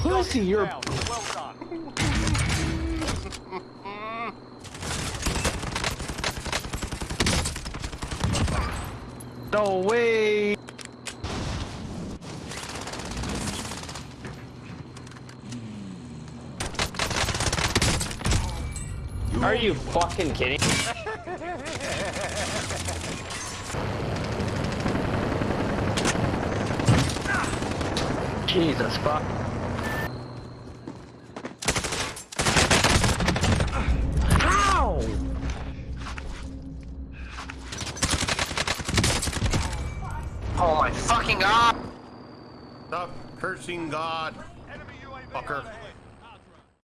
pussy, you're. Well done. No way. Are you fucking kidding? Jesus fuck. My fucking god! Stop cursing God, fucker. overhead.